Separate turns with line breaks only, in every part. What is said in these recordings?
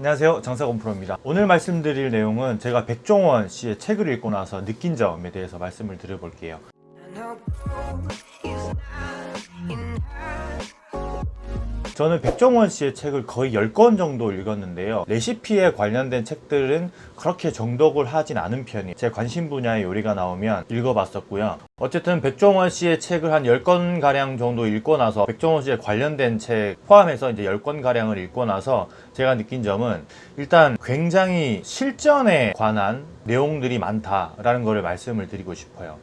안녕하세요. 장사건 프로입니다. 오늘 말씀드릴 내용은 제가 백종원 씨의 책을 읽고 나서 느낀 점에 대해서 말씀을 드려볼게요 저는 백종원 씨의 책을 거의 10권 정도 읽었는데요. 레시피에 관련된 책들은 그렇게 정독을 하진 않은 편이에요. 제 관심 분야의 요리가 나오면 읽어봤었고요. 어쨌든 백종원 씨의 책을 한 10권 가량 정도 읽고 나서 백종원 씨에 관련된 책 포함해서 이제 10권 가량을 읽고 나서 제가 느낀 점은 일단 굉장히 실전에 관한 내용들이 많다라는 것을 말씀을 드리고 싶어요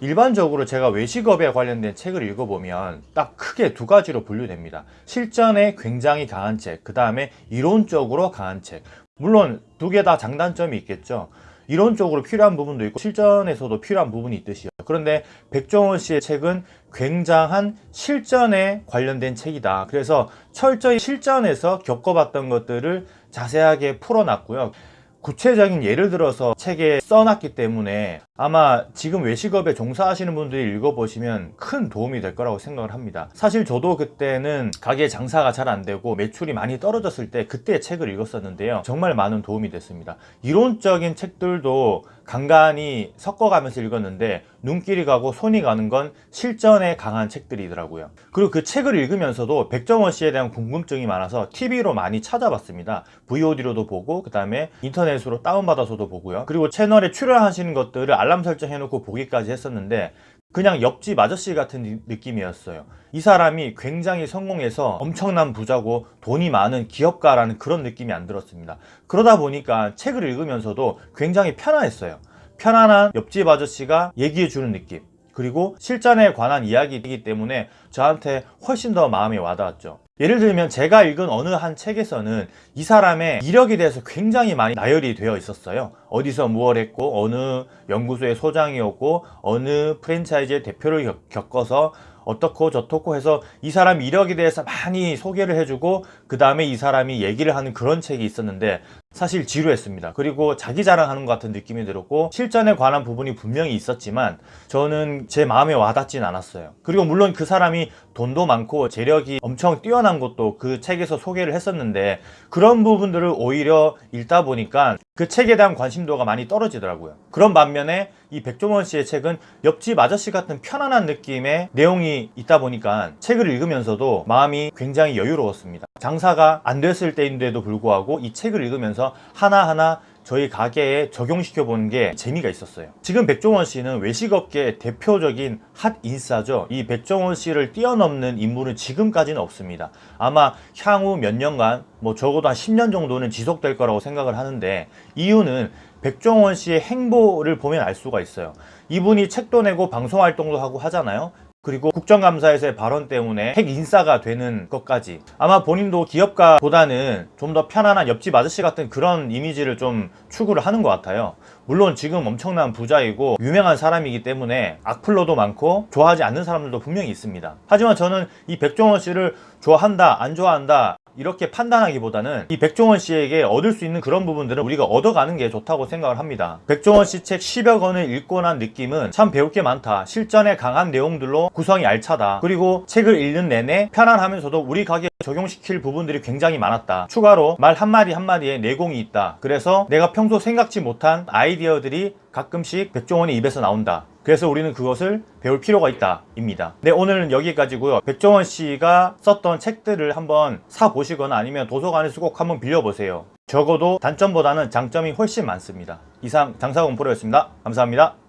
일반적으로 제가 외식업에 관련된 책을 읽어보면 딱 크게 두 가지로 분류됩니다. 실전에 굉장히 강한 책, 그 다음에 이론적으로 강한 책. 물론 두 개 다 장단점이 있겠죠. 이론적으로 필요한 부분도 있고 실전에서도 필요한 부분이 있듯이요. 그런데 백종원 씨의 책은 굉장한 실전에 관련된 책이다. 그래서 철저히 실전에서 겪어봤던 것들을 자세하게 풀어놨고요. 구체적인 예를 들어서 책에 써놨기 때문에 아마 지금 외식업에 종사하시는 분들이 읽어보시면 큰 도움이 될 거라고 생각을 합니다. 사실 저도 그때는 가게 장사가 잘 안되고 매출이 많이 떨어졌을 때 그때 책을 읽었었는데요. 정말 많은 도움이 됐습니다. 이론적인 책들도 간간히 섞어가면서 읽었는데 눈길이 가고 손이 가는 건 실전에 강한 책들이더라고요. 그리고 그 책을 읽으면서도 백정원 씨에 대한 궁금증이 많아서 TV로 많이 찾아봤습니다. VOD로도 보고 그 다음에 인터넷으로 다운받아서도 보고요. 그리고 채널에 출연하시는 것들을 알람 설정해놓고 보기까지 했었는데 그냥 옆집 아저씨 같은 느낌이었어요. 이 사람이 굉장히 성공해서 엄청난 부자고 돈이 많은 기업가라는 그런 느낌이 안 들었습니다. 그러다 보니까 책을 읽으면서도 굉장히 편안했어요. 편안한 옆집 아저씨가 얘기해 주는 느낌 그리고 실전에 관한 이야기이기 때문에 저한테 훨씬 더 마음에 와닿았죠. 예를 들면 제가 읽은 어느 한 책에서는 이 사람의 이력에 대해서 굉장히 많이 나열이 되어 있었어요. 어디서 무엇 했고 어느 연구소의 소장이었고 어느 프랜차이즈의 대표를 겪어서 어떻고 저떻고 해서 이 사람 이력에 대해서 많이 소개를 해주고 그 다음에 이 사람이 얘기를 하는 그런 책이 있었는데 사실 지루했습니다. 그리고 자기 자랑하는 것 같은 느낌이 들었고 실전에 관한 부분이 분명히 있었지만 저는 제 마음에 와닿진 않았어요. 그리고 물론 그 사람이 돈도 많고 재력이 엄청 뛰어난 것도 그 책에서 소개를 했었는데 그런 부분들을 오히려 읽다 보니까 그 책에 대한 관심도가 많이 떨어지더라고요. 그런 반면에 이 백종원 씨의 책은 옆집 아저씨 같은 편안한 느낌의 내용이 있다 보니까 책을 읽으면서도 마음이 굉장히 여유로웠습니다. 장사가 안 됐을 때인데도 불구하고 이 책을 읽으면서 하나하나 저희 가게에 적용시켜 보는 게 재미가 있었어요. 지금 백종원 씨는 외식업계 대표적인 핫 인싸죠. 이 백종원 씨를 뛰어넘는 인물은 지금까지는 없습니다. 아마 향후 몇 년간 뭐 적어도 한 10년 정도는 지속될 거라고 생각을 하는데 이유는 백종원 씨의 행보를 보면 알 수가 있어요. 이분이 책도 내고 방송활동도 하고 하잖아요 그리고 국정감사에서의 발언 때문에 핵 인싸가 되는 것까지. 아마 본인도 기업가보다는 좀 더 편안한 옆집 아저씨 같은 그런 이미지를 좀 추구를 하는 것 같아요. 물론 지금 엄청난 부자이고 유명한 사람이기 때문에 악플러도 많고 좋아하지 않는 사람들도 분명히 있습니다. 하지만 저는 이 백종원 씨를 좋아한다 안 좋아한다 이렇게 판단하기보다는 이 백종원 씨에게 얻을 수 있는 그런 부분들은 우리가 얻어가는 게 좋다고 생각을 합니다. 백종원 씨 책 10여 권을 읽고 난 느낌은 참 배울 게 많다. 실전에 강한 내용들로 구성이 알차다. 그리고 책을 읽는 내내 편안하면서도 우리 가게에 적용시킬 부분들이 굉장히 많았다. 추가로 말 한마디 한마디에 내공이 있다. 그래서 내가 평소 생각지 못한 아이디어들이 가끔씩 백종원의 입에서 나온다. 그래서 우리는 그것을 배울 필요가 있다 입니다. 네 오늘은 여기까지고요. 백종원 씨가 썼던 책들을 한번 사 보시거나 아니면 도서관에서 꼭 한번 빌려보세요. 적어도 단점보다는 장점이 훨씬 많습니다. 이상 장사공프로였습니다. 감사합니다